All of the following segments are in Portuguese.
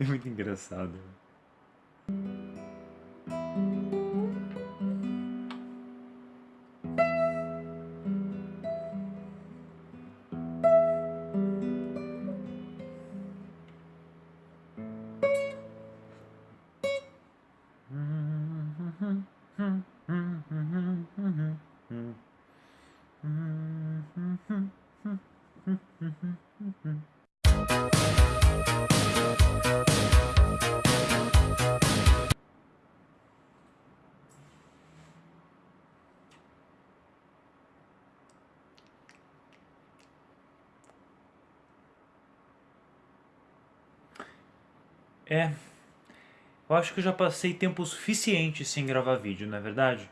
é muito engraçado. É, eu acho que eu já passei tempo suficiente sem gravar vídeo, não é verdade?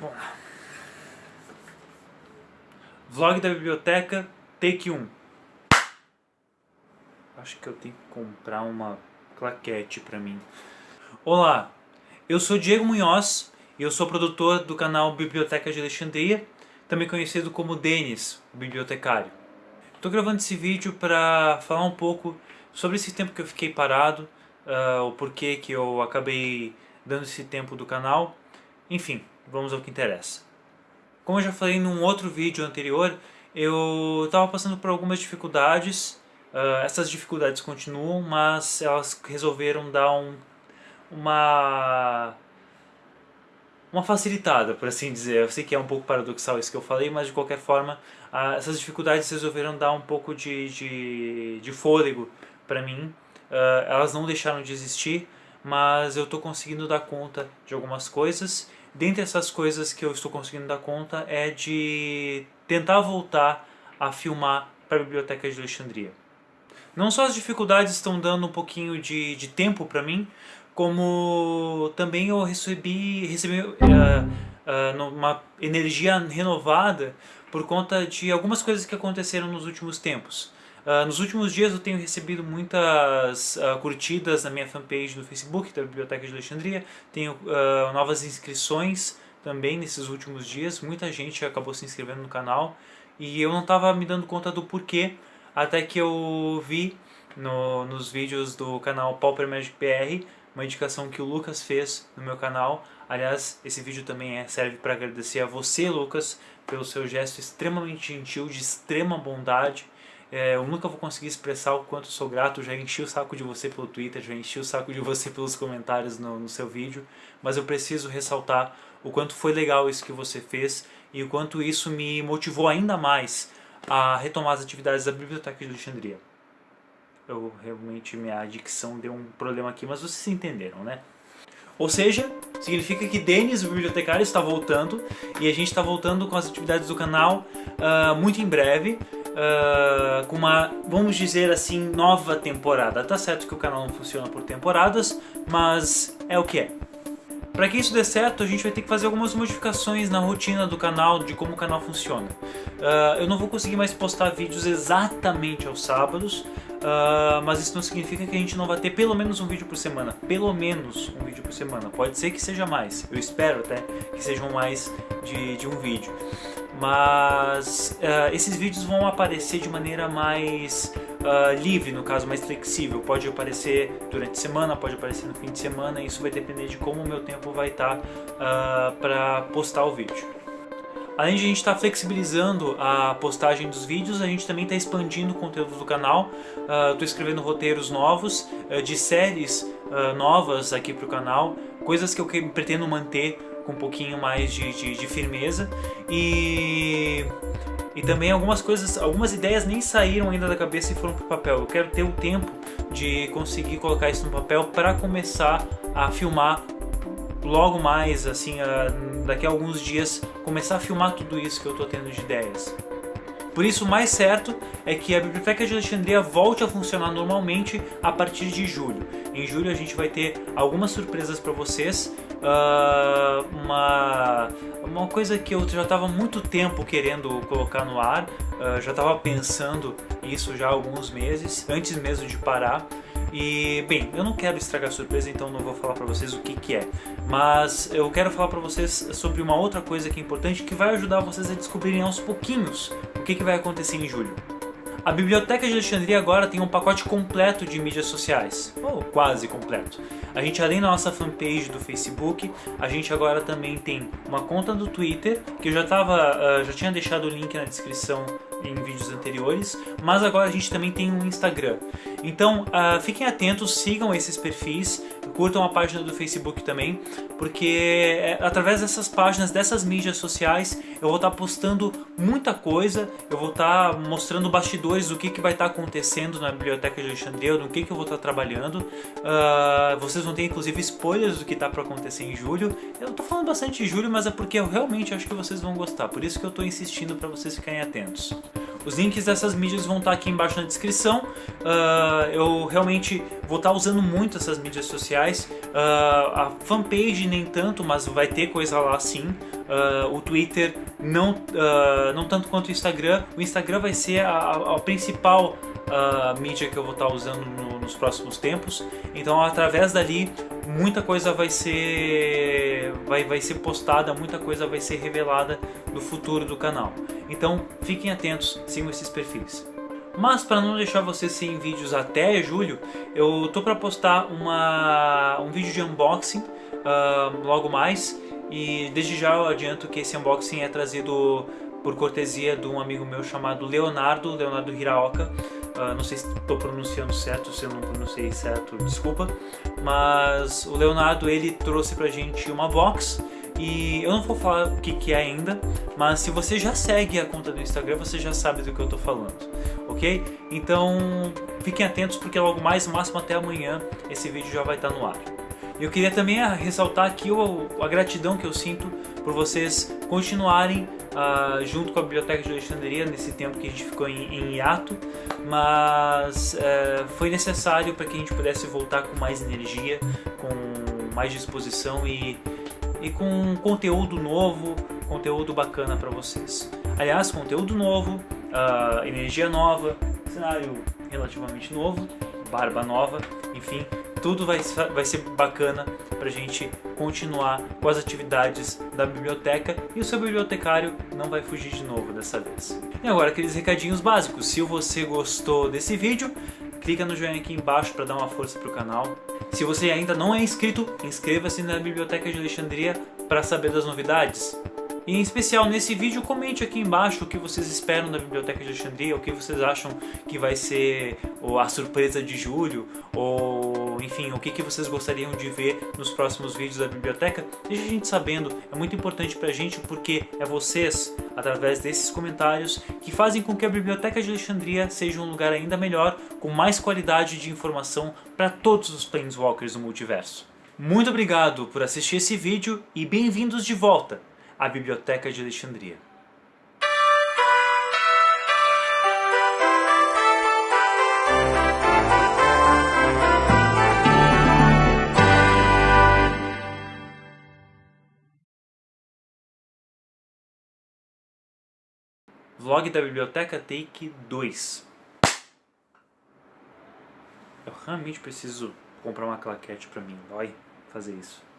Bom. Vlog da biblioteca, take 1. Acho que eu tenho que comprar uma claquete pra mim. Olá, eu sou Diego Munhoz e eu sou produtor do canal Biblioteca de Alexandria, também conhecido como Denis, o bibliotecário. Estou gravando esse vídeo para falar um pouco sobre esse tempo que eu fiquei parado, uh, o porquê que eu acabei dando esse tempo do canal, enfim, vamos ao que interessa. Como eu já falei num outro vídeo anterior, eu estava passando por algumas dificuldades, uh, essas dificuldades continuam, mas elas resolveram dar um uma uma facilitada, por assim dizer. Eu sei que é um pouco paradoxal isso que eu falei, mas de qualquer forma, ah, essas dificuldades resolveram dar um pouco de, de, de fôlego para mim. Uh, elas não deixaram de existir, mas eu estou conseguindo dar conta de algumas coisas. Dentre essas coisas que eu estou conseguindo dar conta é de tentar voltar a filmar para a Biblioteca de Alexandria. Não só as dificuldades estão dando um pouquinho de, de tempo para mim, como também eu recebi, recebi uh, uh, uma energia renovada por conta de algumas coisas que aconteceram nos últimos tempos. Uh, nos últimos dias eu tenho recebido muitas uh, curtidas na minha fanpage do Facebook da Biblioteca de Alexandria, tenho uh, novas inscrições também nesses últimos dias, muita gente acabou se inscrevendo no canal. E eu não estava me dando conta do porquê, até que eu vi no, nos vídeos do canal Pauper Magic PR uma indicação que o Lucas fez no meu canal. Aliás, esse vídeo também é, serve para agradecer a você, Lucas, pelo seu gesto extremamente gentil, de extrema bondade. É, eu nunca vou conseguir expressar o quanto sou grato, já enchi o saco de você pelo Twitter, já enchi o saco de você pelos comentários no, no seu vídeo, mas eu preciso ressaltar o quanto foi legal isso que você fez e o quanto isso me motivou ainda mais a retomar as atividades da Biblioteca de Alexandria eu realmente minha dicção deu um problema aqui, mas vocês entenderam, né? Ou seja, significa que Denis, o bibliotecário, está voltando e a gente está voltando com as atividades do canal uh, muito em breve. Uh, com uma, vamos dizer assim, nova temporada. Tá certo que o canal não funciona por temporadas, mas é o que é. Para que isso dê certo, a gente vai ter que fazer algumas modificações na rotina do canal, de como o canal funciona. Uh, eu não vou conseguir mais postar vídeos exatamente aos sábados, Uh, mas isso não significa que a gente não vai ter pelo menos um vídeo por semana. Pelo menos um vídeo por semana. Pode ser que seja mais. Eu espero até que sejam mais de, de um vídeo. Mas uh, esses vídeos vão aparecer de maneira mais uh, livre, no caso, mais flexível. Pode aparecer durante a semana, pode aparecer no fim de semana. Isso vai depender de como o meu tempo vai estar tá, para postar o vídeo. Além de a gente estar tá flexibilizando a postagem dos vídeos, a gente também está expandindo o conteúdo do canal. Estou uh, escrevendo roteiros novos, uh, de séries uh, novas aqui para o canal, coisas que eu pretendo manter com um pouquinho mais de, de, de firmeza. E, e também algumas coisas, algumas ideias nem saíram ainda da cabeça e foram para o papel. Eu quero ter o tempo de conseguir colocar isso no papel para começar a filmar logo mais, assim, uh, daqui a alguns dias, começar a filmar tudo isso que eu estou tendo de ideias. Por isso, o mais certo é que a Biblioteca de Alexandria volte a funcionar normalmente a partir de julho. Em julho a gente vai ter algumas surpresas para vocês, uh, uma, uma coisa que eu já estava muito tempo querendo colocar no ar, uh, já estava pensando isso já há alguns meses, antes mesmo de parar. E, bem, eu não quero estragar a surpresa, então não vou falar para vocês o que, que é. Mas eu quero falar para vocês sobre uma outra coisa que é importante, que vai ajudar vocês a descobrirem aos pouquinhos o que, que vai acontecer em julho. A Biblioteca de Alexandria agora tem um pacote completo de mídias sociais, ou quase completo. A gente, além da nossa fanpage do Facebook, a gente agora também tem uma conta do Twitter, que eu já, tava, uh, já tinha deixado o link na descrição em vídeos anteriores, mas agora a gente também tem um Instagram. Então uh, fiquem atentos, sigam esses perfis, curtam a página do Facebook também, porque é, através dessas páginas, dessas mídias sociais, eu vou estar postando muita coisa, eu vou estar mostrando bastidores do que, que vai estar acontecendo na Biblioteca de Alexandria, do que, que eu vou estar trabalhando. Uh, vocês vão ter inclusive spoilers do que está para acontecer em julho. Eu estou falando bastante de julho, mas é porque eu realmente acho que vocês vão gostar, por isso que eu estou insistindo para vocês ficarem atentos. Os links dessas mídias vão estar aqui embaixo na descrição. Uh, eu realmente vou estar usando muito essas mídias sociais. Uh, a fanpage nem tanto, mas vai ter coisa lá sim. Uh, o Twitter não, não tanto quanto o Instagram. O Instagram vai ser a, a principal mídia que eu vou estar usando no, nos próximos tempos. Então, através dali, muita coisa vai ser vai, vai ser postada, muita coisa vai ser revelada do futuro do canal. Então fiquem atentos, sigam esses perfis. Mas para não deixar vocês sem vídeos até julho, eu tô para postar uma, um vídeo de unboxing uh, logo mais e desde já eu adianto que esse unboxing é trazido por cortesia de um amigo meu chamado Leonardo, Leonardo Hiraoka. Uh, não sei se estou pronunciando certo, se eu não pronunciei certo, desculpa. Mas o Leonardo ele trouxe pra gente uma box e eu não vou falar o que, que é ainda, mas se você já segue a conta do Instagram, você já sabe do que eu estou falando, ok? Então fiquem atentos porque logo mais, máximo até amanhã, esse vídeo já vai estar no ar. Eu queria também ressaltar aqui a gratidão que eu sinto por vocês continuarem uh, junto com a Biblioteca de Alexandria nesse tempo que a gente ficou em, em hiato, mas uh, foi necessário para que a gente pudesse voltar com mais energia, com mais disposição e, e com conteúdo novo, conteúdo bacana para vocês. Aliás, conteúdo novo, uh, energia nova, cenário relativamente novo, barba nova, enfim, tudo vai, vai ser bacana para a gente continuar com as atividades da biblioteca e o seu bibliotecário não vai fugir de novo dessa vez. E agora aqueles recadinhos básicos, se você gostou desse vídeo, clica no joinha aqui embaixo para dar uma força para o canal. Se você ainda não é inscrito, inscreva-se na Biblioteca de Alexandria para saber das novidades. E em especial nesse vídeo, comente aqui embaixo o que vocês esperam da Biblioteca de Alexandria, o que vocês acham que vai ser a surpresa de julho, ou enfim, o que, que vocês gostariam de ver nos próximos vídeos da biblioteca. Deixe a gente sabendo, é muito importante pra gente porque é vocês, através desses comentários, que fazem com que a Biblioteca de Alexandria seja um lugar ainda melhor, com mais qualidade de informação para todos os Planeswalkers do multiverso. Muito obrigado por assistir esse vídeo e bem-vindos de volta! A Biblioteca de Alexandria. Vlog da Biblioteca Take 2 Eu realmente preciso comprar uma claquete pra mim, vai fazer isso